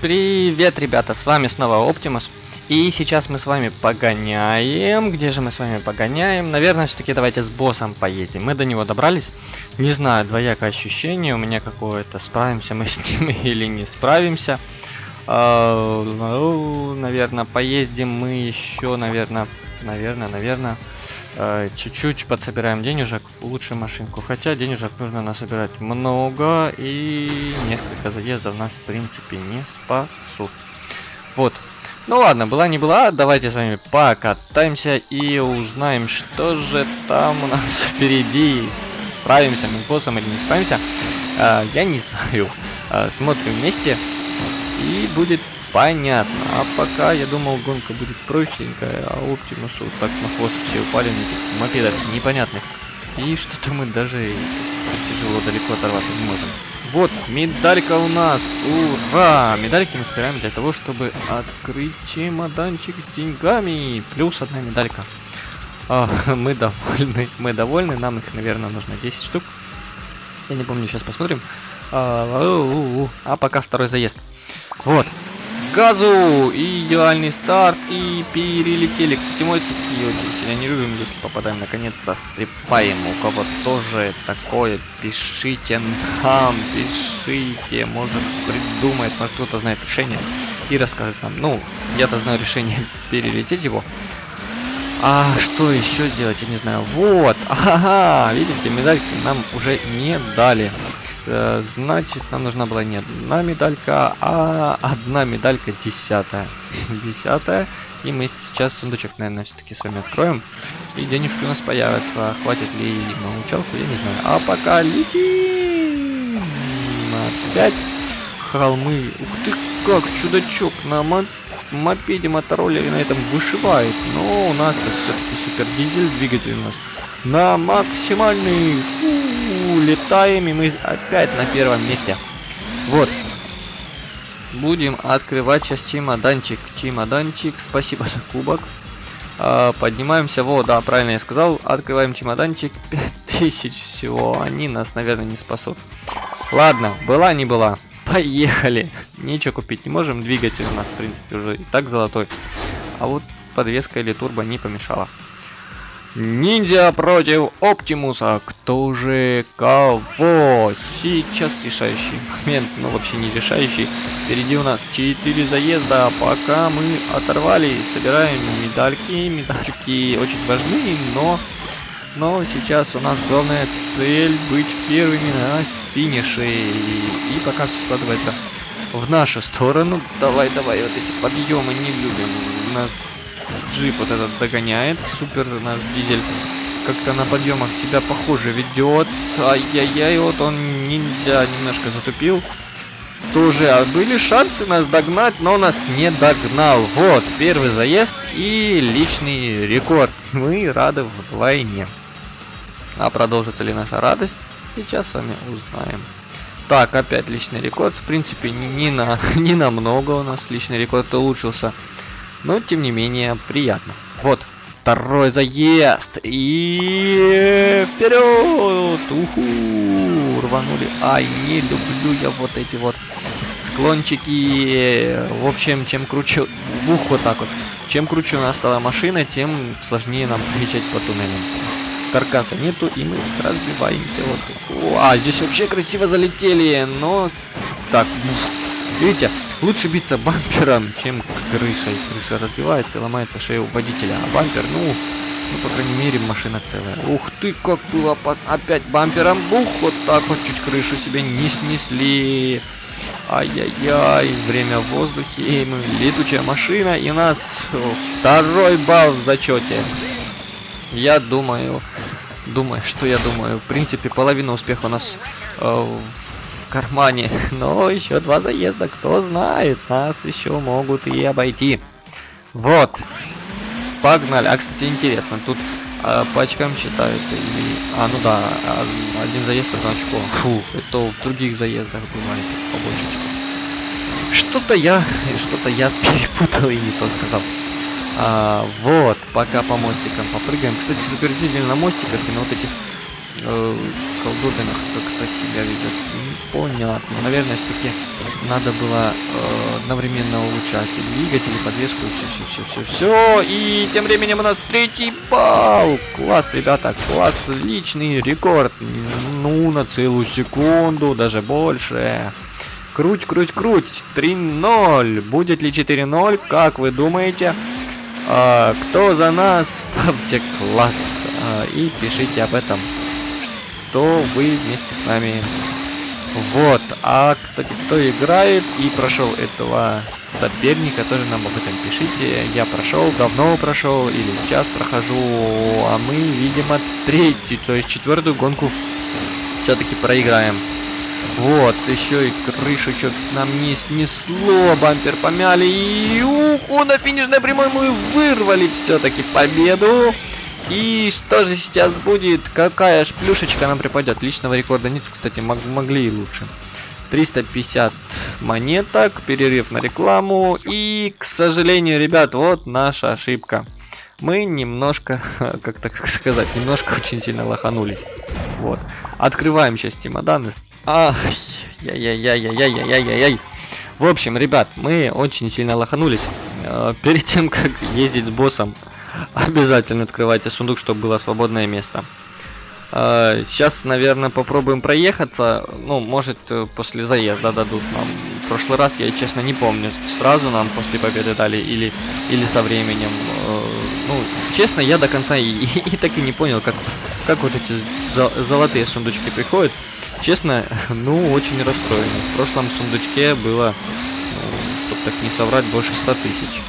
Привет, ребята, с вами снова Оптимус. И сейчас мы с вами погоняем. Где же мы с вами погоняем? Наверное, все-таки давайте с боссом поездим. Мы до него добрались. Не знаю, двоякое ощущение у меня какое-то. Справимся мы с ним или не справимся. А, ну, наверное, поездим мы еще, наверное, наверное, наверное. Э, чуть-чуть подсобираем денежек, лучше машинку. Хотя денежек нужно насобирать много, и несколько заездов нас, в принципе, не спасут. Вот. Ну ладно, была не была, давайте с вами покатаемся и узнаем, что же там у нас впереди. Справимся мы с боссом или не справимся, э, я не знаю. Э, смотрим вместе, и будет Понятно. А пока, я думал, гонка будет простенькая, а Оптимусу так на хвост все упали на этих мопедах непонятных. И что-то мы даже тяжело далеко оторваться не можем. Вот, медалька у нас! Ура! Медальки мы собираем для того, чтобы открыть чемоданчик с деньгами. Плюс одна медалька. А, мы довольны, мы довольны. Нам их, наверное, нужно 10 штук. Я не помню, сейчас посмотрим. А, а пока второй заезд. Вот, газу! И идеальный старт, и перелетели. Кстати, мой такие сильно не любим, если попадаем наконец застрепаем. У кого тоже такое, пишите нам, пишите, может придумает, может кто-то знает решение и расскажет нам. Ну, я-то знаю решение перелететь его. А что еще сделать, я не знаю. Вот, ага, видите, медальки нам уже не дали. Э, значит, нам нужна была не одна медалька, а одна медалька десятая. Десятая. И мы сейчас сундучок, наверное, все-таки с вами откроем. И денежки у нас появятся. Хватит ли на учалку, я не знаю. А пока летим! Опять холмы. Ух ты, как чудачок на мопеде мотороллере на этом вышивает. Но у нас все-таки супер дизель двигатель у нас на максимальный. Фу, летаем, и мы опять на первом месте. Вот. Будем открывать сейчас чемоданчик. Чемоданчик, спасибо за кубок. А, поднимаемся, вот, да, правильно я сказал. Открываем чемоданчик, 5000 всего. Они нас, наверное, не спасут. Ладно, была не была. Поехали. Ничего купить не можем. Двигатель у нас, в принципе, уже и так золотой. А вот подвеска или турбо не помешала. Ниндзя против Оптимуса. Кто же кого? Сейчас решающий момент, ну вообще не решающий. Впереди у нас 4 заезда, пока мы оторвались, собираем медальки. Медальки очень важны, но, но сейчас у нас главная цель быть первыми на финише. И, и пока все складывается в нашу сторону. Давай, давай, вот эти подъемы не любим. Нас джип вот этот догоняет. Супер наш дизель как-то на подъемах себя похоже ведет. Ай-яй-яй, вот он ниндзя немножко затупил. Тоже а были шансы нас догнать, но нас не догнал. Вот, первый заезд и личный рекорд. Мы рады вдвойне. А продолжится ли наша радость, сейчас с вами узнаем. Так, опять личный рекорд. В принципе, не на, не намного у нас личный рекорд улучшился. Но, тем не менее, приятно. Вот, второй заезд. И вперед! Уху! Рванули. Ай, не люблю я вот эти вот склончики. В общем, чем круче... Ух, вот так вот. Чем круче у нас стала машина, тем сложнее нам встречать по туннелям. Каркаса нету, и мы разбиваемся. Вот. А, здесь вообще красиво залетели, но... Так, видите, Лучше биться бампером, чем крышей. Крыша разбивается и ломается шея водителя. А бампер, ну, ну, по крайней мере, машина целая. Ух ты, как было опасно. Опять бампером. Бух, вот так вот чуть крышу себе не снесли. Ай-яй-яй, время в воздухе, и летучая машина, и у нас второй балл в зачете. Я думаю, думаю, что я думаю, в принципе, половина успеха у нас э, кармане. Но еще два заезда, кто знает, нас еще могут и обойти. Вот. Погнали. А, кстати, интересно, тут а, по очкам считаются или... А, ну да, а, один заезд одно очко. Фу, это в других заездах бывает побольше. Что-то я, что-то я перепутал и не то сказал. А, вот, пока по мостикам попрыгаем. Кстати, супердизель на мостиках и на вот этих э, колдобинах как-то себя ведет. Непонятно. Наверное, все-таки надо было э, одновременно улучшать и двигатель, и подвеску, и все, все, все, все, все. И тем временем у нас третий балл. Класс, ребята, класс, личный рекорд. Ну, на целую секунду, даже больше. Круть, круть, круть. 3-0. Будет ли 4-0? Как вы думаете? А, кто за нас? Ставьте класс. А, и пишите об этом, что вы вместе с нами. Вот. А, кстати, кто играет и прошел этого соперника, тоже нам об этом пишите. Я прошел, давно прошел, или сейчас прохожу, а мы, видимо, третью, то есть четвертую гонку все-таки проиграем. Вот, еще и крышу что нам не снесло, бампер помяли, и уху, на финишной прямой мы вырвали все-таки победу. И что же сейчас будет? Какая ж плюшечка нам припадет? Личного рекорда нет, кстати, мог могли и лучше. 350 монеток, перерыв на рекламу. И, к сожалению, ребят, вот наша ошибка. Мы немножко, как так сказать, немножко очень сильно лоханулись. Вот. Открываем сейчас чемоданы. Ах, яй-яй-яй-яй-яй-яй-яй. В общем, ребят, мы очень сильно лоханулись. Э, перед тем, как ездить с боссом, обязательно открывайте сундук, чтобы было свободное место. Э, сейчас, наверное, попробуем проехаться. Ну, может, э, после заезда дадут нам. В прошлый раз я, честно, не помню, сразу нам после победы дали или, или со временем. Ну, честно, я до конца и, и, и так и не понял, как, как вот эти золотые сундучки приходят. Честно, ну, очень расстроен. В прошлом сундучке было, ну, чтобы так не соврать, больше 100 тысяч.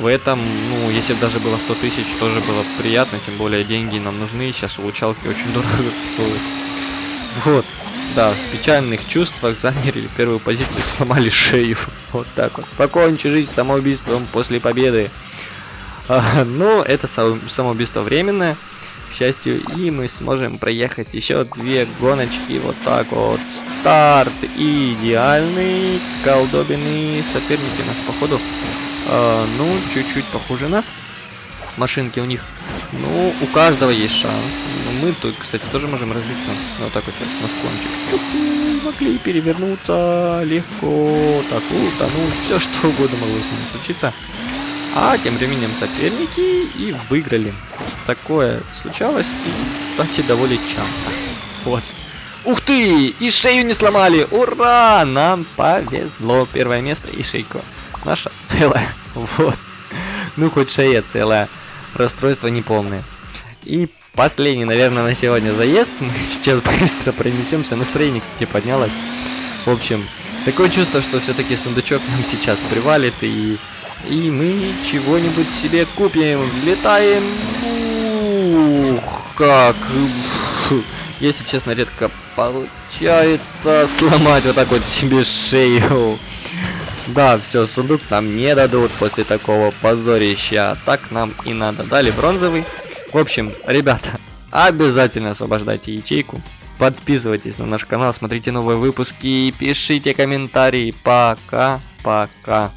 В этом, ну, если бы даже было 100 тысяч, тоже было приятно, тем более деньги нам нужны, сейчас улучшалки очень дорого стоят. Вот, да, в печальных чувствах заняли первую позицию, сломали шею. Вот так вот. Покончи жизнь самоубийством после победы. А, ну, это самоубийство временное к счастью, и мы сможем проехать еще две гоночки вот так вот. Старт идеальный, колдобины, соперники нас походу, э, ну, чуть-чуть похуже нас. Машинки у них, ну, у каждого есть шанс. Но мы тут, кстати, тоже можем разбиться. Вот так вот сейчас на склончик. Могли перевернуться легко, так, утонуть, все что угодно могло с ним случиться. А тем временем соперники и выиграли. Такое случалось и, кстати, довольно часто. Вот. Ух ты! И шею не сломали! Ура! Нам повезло. Первое место и шейку. Наша целая. Вот. Ну, хоть шея целая. Расстройство неполное. И последний, наверное, на сегодня заезд. Мы сейчас быстро пронесемся. Настроение, кстати, поднялось. В общем, такое чувство, что все-таки сундучок нам сейчас привалит и и мы чего-нибудь себе купим. Летаем. Ух, как. Если честно, редко получается сломать вот так вот себе шею. Да, все, сундук нам не дадут после такого позорища. Так нам и надо. Дали бронзовый. В общем, ребята, обязательно освобождайте ячейку. Подписывайтесь на наш канал, смотрите новые выпуски, пишите комментарии. Пока-пока.